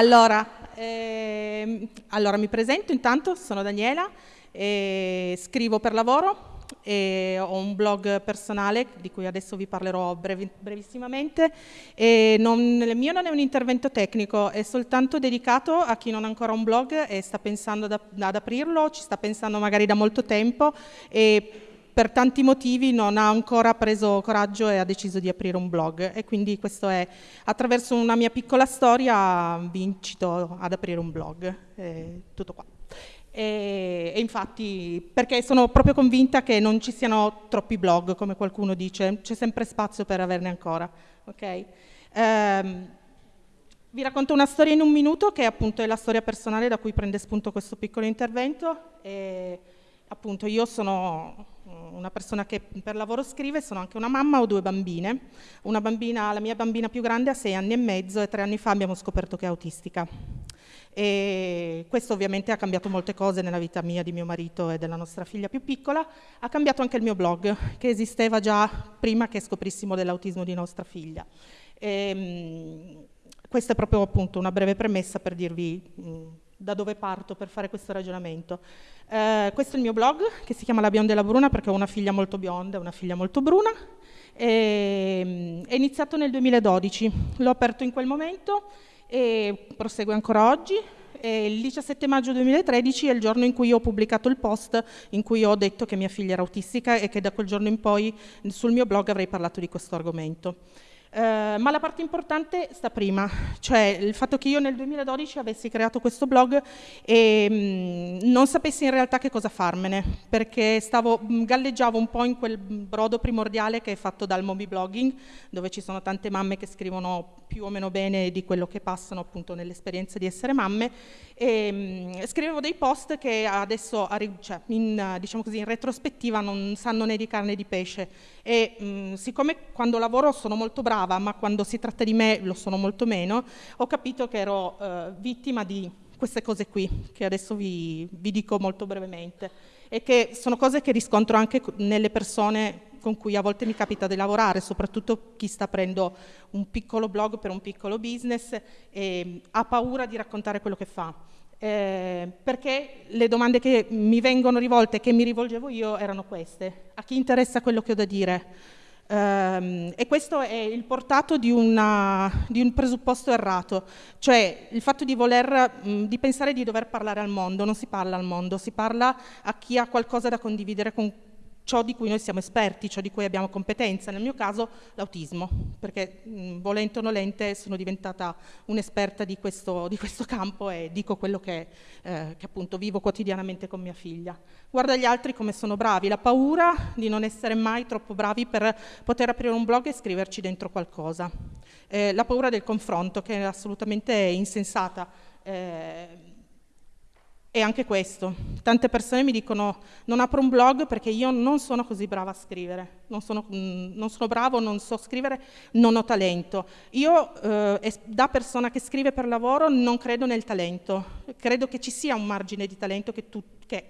Allora, ehm, allora, mi presento intanto, sono Daniela, eh, scrivo per lavoro, e ho un blog personale di cui adesso vi parlerò brevi, brevissimamente. Non, il mio non è un intervento tecnico, è soltanto dedicato a chi non ha ancora un blog e sta pensando ad, ad aprirlo, ci sta pensando magari da molto tempo e per tanti motivi non ha ancora preso coraggio e ha deciso di aprire un blog e quindi questo è attraverso una mia piccola storia vi incito ad aprire un blog, è tutto qua. E, e, infatti perché sono proprio convinta che non ci siano troppi blog come qualcuno dice, c'è sempre spazio per averne ancora. Okay? Um, vi racconto una storia in un minuto che appunto è la storia personale da cui prende spunto questo piccolo intervento. E, appunto io sono una persona che per lavoro scrive, sono anche una mamma, ho due bambine. Bambina, la mia bambina più grande ha sei anni e mezzo e tre anni fa abbiamo scoperto che è autistica. E questo ovviamente ha cambiato molte cose nella vita mia, di mio marito e della nostra figlia più piccola. Ha cambiato anche il mio blog, che esisteva già prima che scoprissimo dell'autismo di nostra figlia. E, ehm, questa è proprio appunto una breve premessa per dirvi mh, da dove parto per fare questo ragionamento. Eh, questo è il mio blog che si chiama La Bionda e la Bruna perché ho una figlia molto bionda e una figlia molto bruna. E, è iniziato nel 2012, l'ho aperto in quel momento e prosegue ancora oggi. E il 17 maggio 2013 è il giorno in cui ho pubblicato il post in cui ho detto che mia figlia era autistica e che da quel giorno in poi sul mio blog avrei parlato di questo argomento. Eh, ma la parte importante sta prima, cioè il fatto che io nel 2012 avessi creato questo blog e mh, mm, non sapessi in realtà che cosa farmene, perché stavo, mm, galleggiavo un po' in quel brodo primordiale che è fatto dal mommy blogging, dove ci sono tante mamme che scrivono più o meno bene di quello che passano appunto nell'esperienza di essere mamme, e mh, scrivevo dei post che adesso, cioè, in, diciamo così, in retrospettiva non sanno né di carne né di pesce. E mh, siccome quando lavoro sono molto brava, ma quando si tratta di me lo sono molto meno, ho capito che ero eh, vittima di queste cose qui, che adesso vi, vi dico molto brevemente, e che sono cose che riscontro anche nelle persone con cui a volte mi capita di lavorare, soprattutto chi sta aprendo un piccolo blog per un piccolo business e ha paura di raccontare quello che fa eh, perché le domande che mi vengono rivolte che mi rivolgevo io erano queste. A chi interessa quello che ho da dire? Um, e questo è il portato di, una, di, un presupposto errato, cioè il fatto di, voler, di pensare di dover parlare al mondo, non si parla al mondo, si parla a chi ha qualcosa da condividere con ciò di cui noi siamo esperti, ciò di cui abbiamo competenza, nel mio caso l'autismo, perché mh, volente o nolente sono diventata un'esperta di di questo campo e dico quello che, eh, che, appunto vivo quotidianamente con mia figlia. Guarda gli altri come sono bravi, la paura di non essere mai troppo bravi per poter aprire un blog e scriverci dentro qualcosa, eh, la paura del confronto che è assolutamente insensata. Eh, e anche questo, tante persone mi dicono non apro un blog perché io non sono così brava a scrivere, non sono, mm, non sono bravo, non so scrivere, non ho talento. Io eh, da persona che scrive per lavoro non credo nel talento, credo che ci sia un margine di talento che, tu, che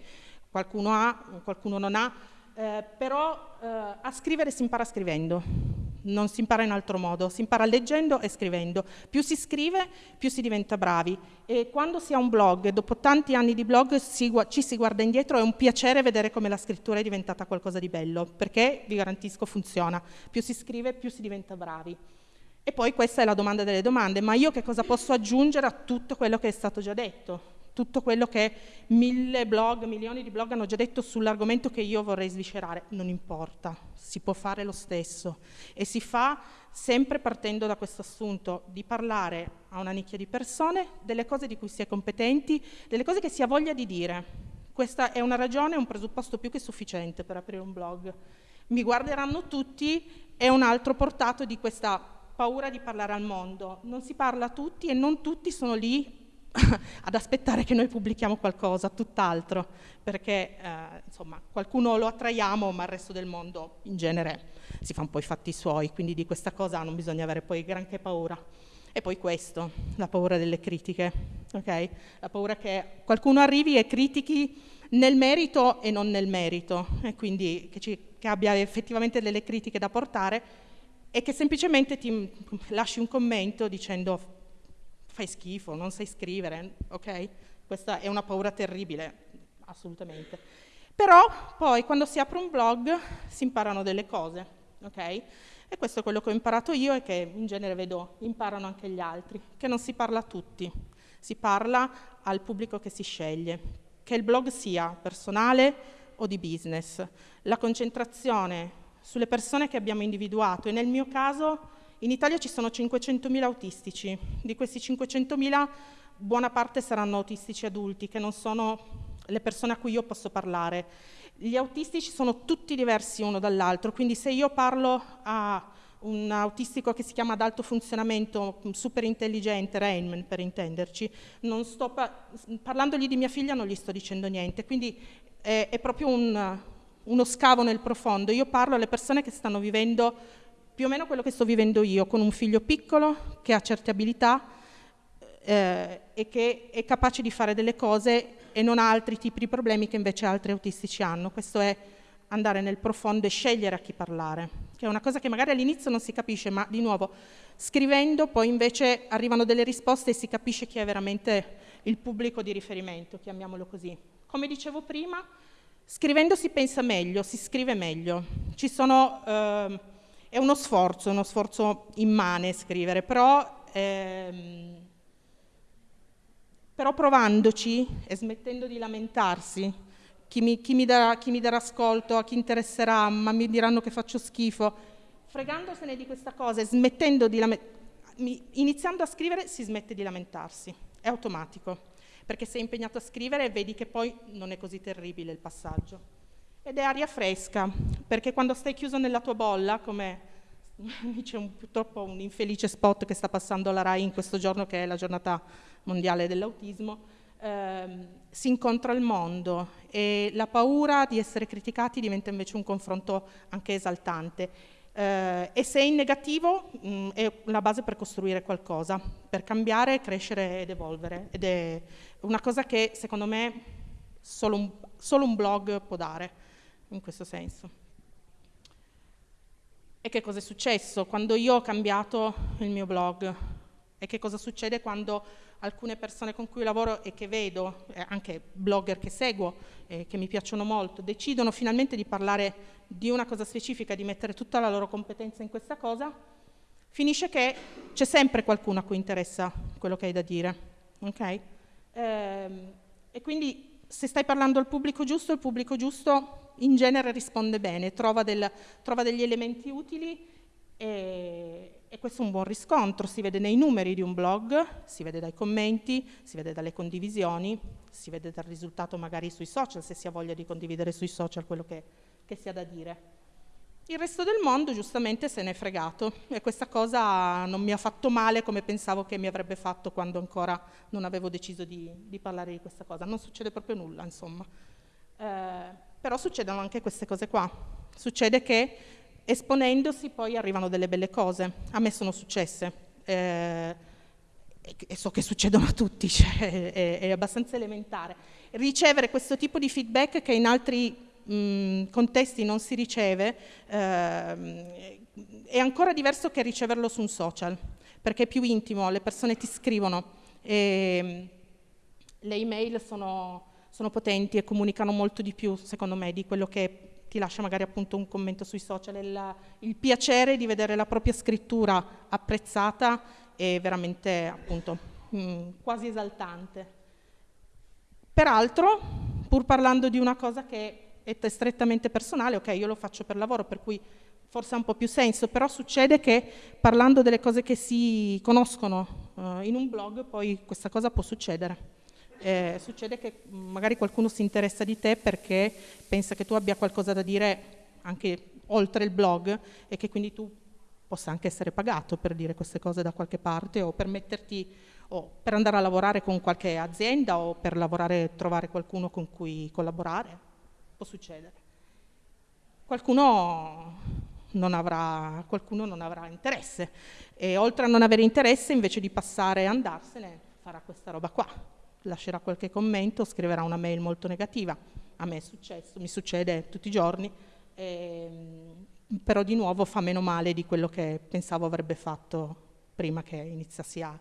qualcuno ha, qualcuno non ha, eh, però eh, a scrivere si impara scrivendo non si impara in altro modo, si impara leggendo e scrivendo. Più si scrive, più si diventa bravi. E quando si ha un blog, dopo tanti anni di blog, si, ci si guarda indietro, è un piacere vedere come la scrittura è diventata qualcosa di bello, perché, vi garantisco, funziona. Più si scrive, più si diventa bravi. E poi questa è la domanda delle domande, ma io che cosa posso aggiungere a tutto quello che è stato già detto? Tutto quello che mille blog, milioni di blog hanno già detto sull'argomento che io vorrei sviscerare, non importa, si può fare lo stesso e si fa sempre partendo da questo assunto di parlare a una nicchia di persone delle cose di cui si è competenti, delle cose che si ha voglia di dire. Questa è una ragione, un presupposto più che sufficiente per aprire un blog. Mi guarderanno tutti, è un altro portato di questa paura di parlare al mondo. Non si parla a tutti e non tutti sono lì ad aspettare che noi pubblichiamo qualcosa, tutt'altro, perché eh, insomma qualcuno lo attraiamo, ma il resto del mondo in genere si fa un po' i fatti suoi, quindi di questa cosa non bisogna avere poi granché paura. E poi questo, la paura delle critiche, okay? la paura che qualcuno arrivi e critichi nel merito e non nel merito, e quindi che, ci, che abbia effettivamente delle critiche da portare e che semplicemente ti lasci un commento dicendo fai schifo, non sai scrivere, ok? Questa è una paura terribile, assolutamente. Però poi quando si apre un blog si imparano delle cose, ok? E questo è quello che ho imparato io e che in genere vedo imparano anche gli altri, che non si parla a tutti, si parla al pubblico che si sceglie, che il blog sia personale o di business. La concentrazione sulle persone che abbiamo individuato e nel mio caso in Italia ci sono 500.000 autistici, di questi 500.000 buona parte saranno autistici adulti, che non sono le persone a cui io posso parlare. Gli autistici sono tutti diversi uno dall'altro, quindi se io parlo a un autistico che si chiama ad alto funzionamento, super intelligente, Rainman per intenderci, pa- parlandogli di mia figlia non gli sto dicendo niente, quindi è, è proprio un, uno scavo nel profondo. Io parlo alle persone che stanno vivendo più o meno quello che sto vivendo io, con un figlio piccolo che ha certe abilità eh, e che è capace di fare delle cose e non ha altri tipi di problemi che invece altri autistici hanno. Questo è andare nel profondo e scegliere a chi parlare, che è una cosa che magari all'inizio non si capisce, ma di nuovo scrivendo poi invece arrivano delle risposte e si capisce chi è veramente il pubblico di riferimento, chiamiamolo così. Come dicevo prima, scrivendo si pensa meglio, si scrive meglio. Sono, eh, è uno sforzo, uno sforzo immane scrivere, però ehm, però provandoci e smettendo di lamentarsi, chi mi, chi mi, darà, chi mi darà ascolto, a chi interesserà, ma mi diranno che faccio schifo, fregandosene di questa cosa e smettendo di lamentarsi, iniziando a scrivere si smette di lamentarsi, è automatico, perché sei impegnato a scrivere e vedi che poi non è così terribile il passaggio. Ed è aria fresca, perché quando stai chiuso nella tua bolla, come c'è un, purtroppo un infelice spot che sta passando la RAI in questo giorno che è la giornata mondiale dell'autismo, ehm, si incontra il mondo e la paura di essere criticati diventa invece un confronto anche esaltante. Eh, e se è in negativo mh, mm, è la base per costruire qualcosa, per cambiare, crescere ed evolvere. Ed è una cosa che secondo me solo un, solo un blog può dare in questo senso. E che cosa è successo quando io ho cambiato il mio blog? E che cosa succede quando alcune persone con cui lavoro e che vedo, eh, anche blogger che seguo, eh, che mi piacciono molto, decidono finalmente di parlare di una cosa specifica, di mettere tutta la loro competenza in questa cosa, finisce che c'è sempre qualcuno a cui interessa quello che hai da dire. Okay? Ehm, e quindi se stai parlando al pubblico giusto, il pubblico giusto in genere risponde bene, trova, del, trova degli elementi utili e, e, questo è un buon riscontro, si vede nei numeri di un blog, si vede dai commenti, si vede dalle condivisioni, si vede dal risultato magari sui social, se si ha voglia di condividere sui social quello che, che si ha da dire. Il resto del mondo giustamente se n'è fregato e questa cosa non mi ha fatto male come pensavo che mi avrebbe fatto quando ancora non avevo deciso di, di parlare di questa cosa. Non succede proprio nulla, insomma. Eh, però succedono anche queste cose qua. Succede che esponendosi poi arrivano delle belle cose. A me sono successe. Eh, e so che succedono a tutti, cioè, è, è, abbastanza elementare. Ricevere questo tipo di feedback che in altri mh, contesti non si riceve eh, è ancora diverso che riceverlo su un social, perché è più intimo, le persone ti scrivono e le email sono sono potenti e comunicano molto di più, secondo me, di quello che ti lascia magari appunto un commento sui social. Il, il piacere di vedere la propria scrittura apprezzata è veramente appunto mh, mm, quasi esaltante. Peraltro, pur parlando di una cosa che è strettamente personale, ok, io lo faccio per lavoro, per cui forse ha un po' più senso, però succede che parlando delle cose che si conoscono uh, in un blog, poi questa cosa può succedere eh, succede che magari qualcuno si interessa di te perché pensa che tu abbia qualcosa da dire anche oltre il blog e che quindi tu possa anche essere pagato per dire queste cose da qualche parte o per metterti o per andare a lavorare con qualche azienda o per lavorare trovare qualcuno con cui collaborare. Può succedere. Qualcuno non avrà, qualcuno non avrà interesse e oltre a non avere interesse invece di passare e andarsene farà questa roba qua lascerà qualche commento, scriverà una mail molto negativa. A me è successo, mi succede tutti i giorni, ehm, però di nuovo fa meno male di quello che pensavo avrebbe fatto prima che iniziassi a,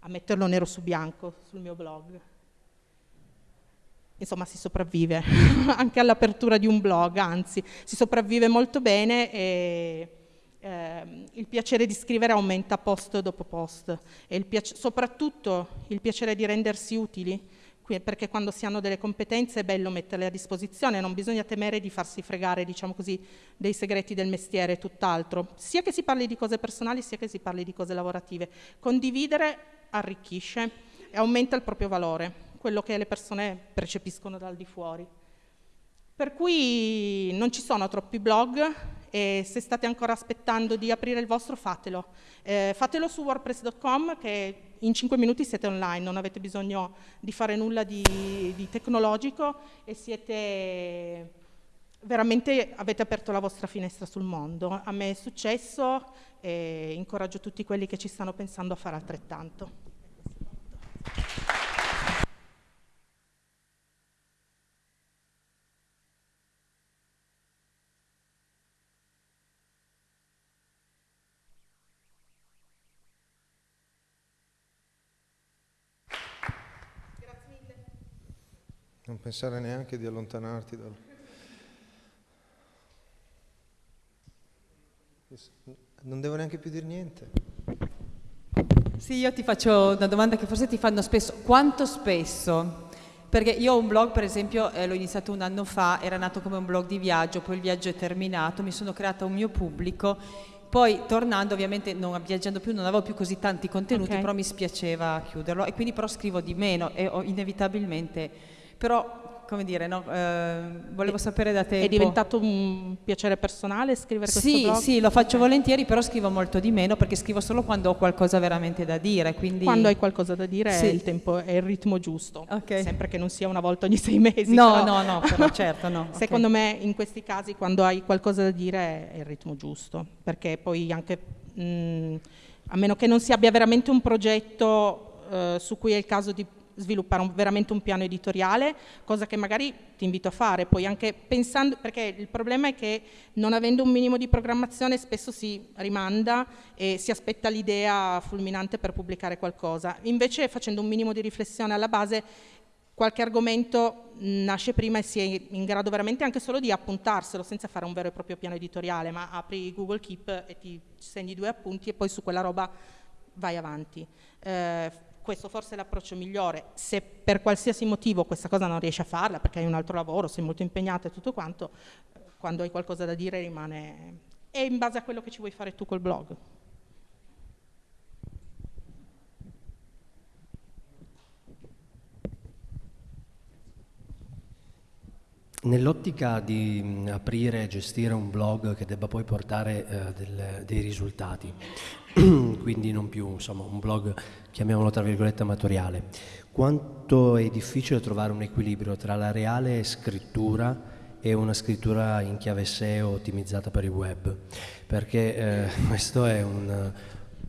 a metterlo nero su bianco sul mio blog. Insomma, si sopravvive anche all'apertura di un blog, anzi, si sopravvive molto bene e eh, il piacere di scrivere aumenta post dopo post e il soprattutto il piacere di rendersi utili perché quando si hanno delle competenze è bello metterle a disposizione, non bisogna temere di farsi fregare, diciamo così, dei segreti del mestiere e tutt'altro, sia che si parli di cose personali sia che si parli di cose lavorative. Condividere arricchisce e aumenta il proprio valore, quello che le persone percepiscono dal di fuori. Per cui non ci sono troppi blog e se state ancora aspettando di aprire il vostro fatelo. Eh, fatelo su wordpress.com che in 5 minuti siete online, non avete bisogno di fare nulla di, di tecnologico e siete veramente avete aperto la vostra finestra sul mondo. A me è successo e incoraggio tutti quelli che ci stanno pensando a fare altrettanto. Pensare neanche di allontanarti dal... Non devo neanche più dire niente. Sì, io ti faccio una domanda che forse ti fanno spesso. Quanto spesso? Perché io ho un blog, per esempio, eh, l'ho iniziato un anno fa, era nato come un blog di viaggio, poi il viaggio è terminato, mi sono creata un mio pubblico, poi tornando ovviamente non viaggiando più non avevo più così tanti contenuti, okay. però mi spiaceva chiuderlo e quindi però scrivo di meno e ho inevitabilmente però come dire, no? eh, volevo sapere da te. È diventato un piacere personale scrivere sì, questo blog? Sì, lo faccio volentieri, però scrivo molto di meno perché scrivo solo quando ho qualcosa veramente da dire. Quindi... Quando hai qualcosa da dire sì. è il tempo, è il ritmo giusto, okay. sempre che non sia una volta ogni sei mesi. No, però... no, no, però certo no. Secondo okay. me in questi casi quando hai qualcosa da dire è il ritmo giusto, perché poi anche, mh, mm, a meno che non si abbia veramente un progetto eh, su cui è il caso di sviluppare un, veramente un piano editoriale, cosa che magari ti invito a fare, poi anche pensando, perché il problema è che non avendo un minimo di programmazione spesso si rimanda e si aspetta l'idea fulminante per pubblicare qualcosa, invece facendo un minimo di riflessione alla base qualche argomento nasce prima e si è in grado veramente anche solo di appuntarselo senza fare un vero e proprio piano editoriale, ma apri Google Keep e ti segni due appunti e poi su quella roba vai avanti. Eh, questo forse è l'approccio migliore. Se per qualsiasi motivo questa cosa non riesci a farla, perché hai un altro lavoro, sei molto impegnato e tutto quanto, quando hai qualcosa da dire rimane... È in base a quello che ci vuoi fare tu col blog. Nell'ottica di aprire e gestire un blog che debba poi portare eh, del, dei risultati, quindi non più insomma, un blog, chiamiamolo tra virgolette, amatoriale, quanto è difficile trovare un equilibrio tra la reale scrittura e una scrittura in chiave SEO ottimizzata per il web? Perché eh, questo è un...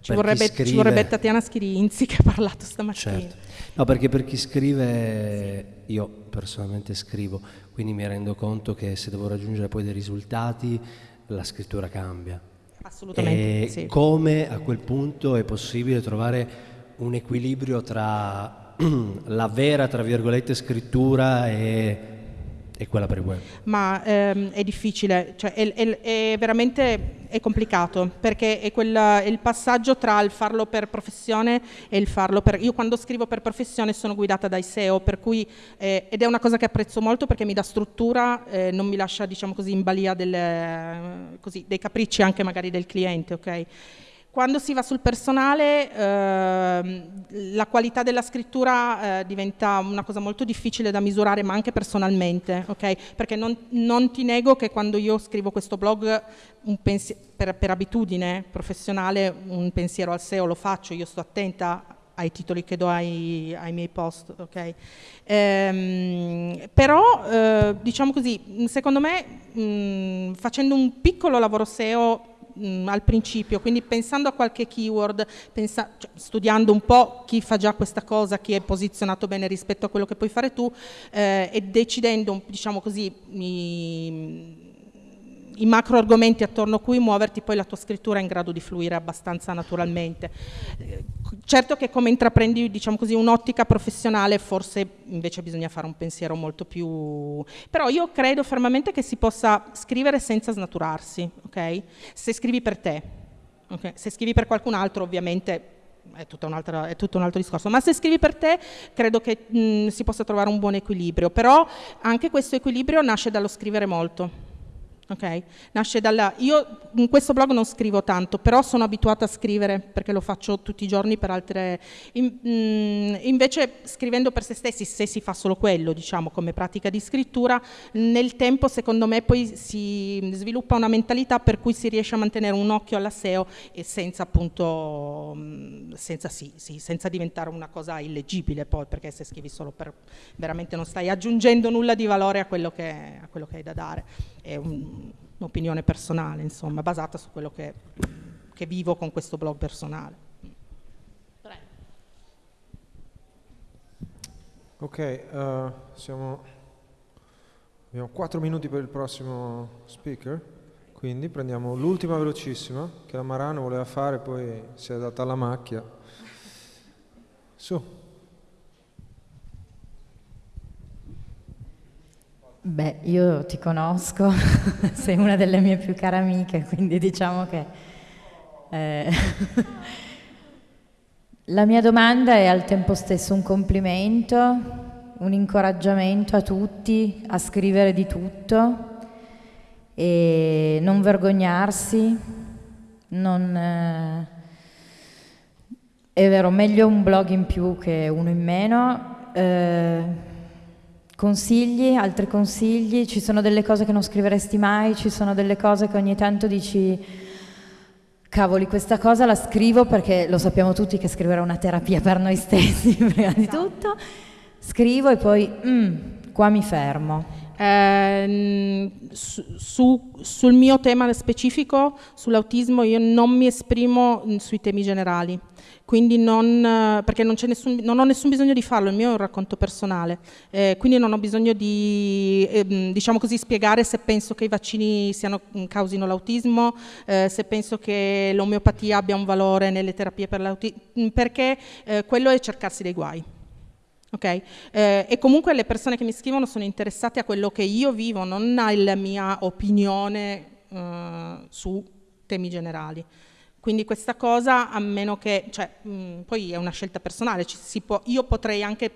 Ci vorrebbe, scrive... ci vorrebbe, Tatiana Schirinzi che ha parlato stamattina. Certo. No, perché per chi scrive, io personalmente scrivo, quindi mi rendo conto che se devo raggiungere poi dei risultati, la scrittura cambia. Assolutamente. E sì. come a quel punto è possibile trovare un equilibrio tra la vera, tra virgolette, scrittura e e quella per il web? Ma ehm, è difficile, cioè è, è, è, veramente è complicato perché è, quella, è, il passaggio tra il farlo per professione e il farlo per... Io quando scrivo per professione sono guidata dai SEO, per cui, eh, ed è una cosa che apprezzo molto perché mi dà struttura, eh, non mi lascia diciamo così in balia delle, così, dei capricci anche magari del cliente, ok? Quando si va sul personale eh, la qualità della scrittura eh, diventa una cosa molto difficile da misurare ma anche personalmente, okay? perché non, non, ti nego che quando io scrivo questo blog per, per, abitudine professionale un pensiero al SEO lo faccio, io sto attenta ai titoli che do ai, ai miei post, okay? ehm, però eh, diciamo così, secondo me mh, facendo un piccolo lavoro SEO mh, mm, al principio, quindi pensando a qualche keyword, pensa, cioè, studiando un po' chi fa già questa cosa, chi è posizionato bene rispetto a quello che puoi fare tu eh, e decidendo, diciamo così, i, i macro argomenti attorno a cui muoverti, poi la tua scrittura è in grado di fluire abbastanza naturalmente. Certo che come intraprendi diciamo un'ottica professionale forse invece bisogna fare un pensiero molto più... però io credo fermamente che si possa scrivere senza snaturarsi, ok? Se scrivi per te, okay? se scrivi per qualcun altro ovviamente è, è, tutto un altro discorso, ma se scrivi per te credo che mh, si possa trovare un buon equilibrio, però anche questo equilibrio nasce dallo scrivere molto. Okay? Nasce dalla... Io in questo blog non scrivo tanto, però sono abituata a scrivere perché lo faccio tutti i giorni per altre... In, mm, invece scrivendo per se stessi, se si fa solo quello, diciamo, come pratica di scrittura, nel tempo secondo me poi si sviluppa una mentalità per cui si riesce a mantenere un occhio alla SEO e senza appunto... Mm, senza, sì, sì, senza diventare una cosa illeggibile poi, perché se scrivi solo per... veramente non stai aggiungendo nulla di valore a quello che, a quello che hai da dare è un, un'opinione personale, insomma, basata su quello che, che vivo con questo blog personale. Ok, uh, siamo, abbiamo 4 minuti per il prossimo speaker, quindi prendiamo l'ultima velocissima che la Marano voleva fare, poi si è data alla macchia. Su. Beh, io ti conosco, sei una delle mie più care amiche, quindi diciamo che... Eh, la mia domanda è al tempo stesso un complimento, un incoraggiamento a tutti a scrivere di tutto e non vergognarsi, non... Eh, è vero, meglio un blog in più che uno in meno. Eh, Consigli, altri consigli? Ci sono delle cose che non scriveresti mai? Ci sono delle cose che ogni tanto dici, cavoli, questa cosa la scrivo perché lo sappiamo tutti che scrivere è una terapia per noi stessi, prima di esatto. tutto. Scrivo e poi, mm, qua mi fermo. Eh, su, sul mio tema specifico, sull'autismo, io non mi esprimo mm, sui temi generali quindi non, perché non, nessun, non, ho nessun bisogno di farlo, il mio è un racconto personale, eh, quindi non ho bisogno di eh, diciamo così, spiegare se penso che i vaccini siano, mm, causino l'autismo, eh, se penso che l'omeopatia abbia un valore nelle terapie per l'autismo, mm, perché eh, quello è cercarsi dei guai. Okay? Eh, e comunque le persone che mi scrivono sono interessate a quello che io vivo, non alla mia opinione eh, su temi generali. Quindi questa cosa, a meno che, cioè, mh, poi è una scelta personale, può, io potrei anche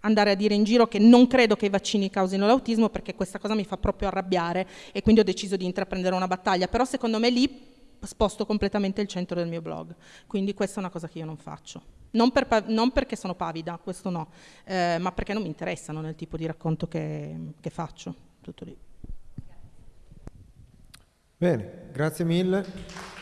andare a dire in giro che non credo che i vaccini causino l'autismo perché questa cosa mi fa proprio arrabbiare e quindi ho deciso di intraprendere una battaglia, però secondo me lì sposto completamente il centro del mio blog, quindi questa è una cosa che io non faccio. Non, per, non perché sono pavida, questo no, eh, ma perché non mi interessano nel tipo di racconto che, che faccio. Tutto lì. Bene, grazie mille.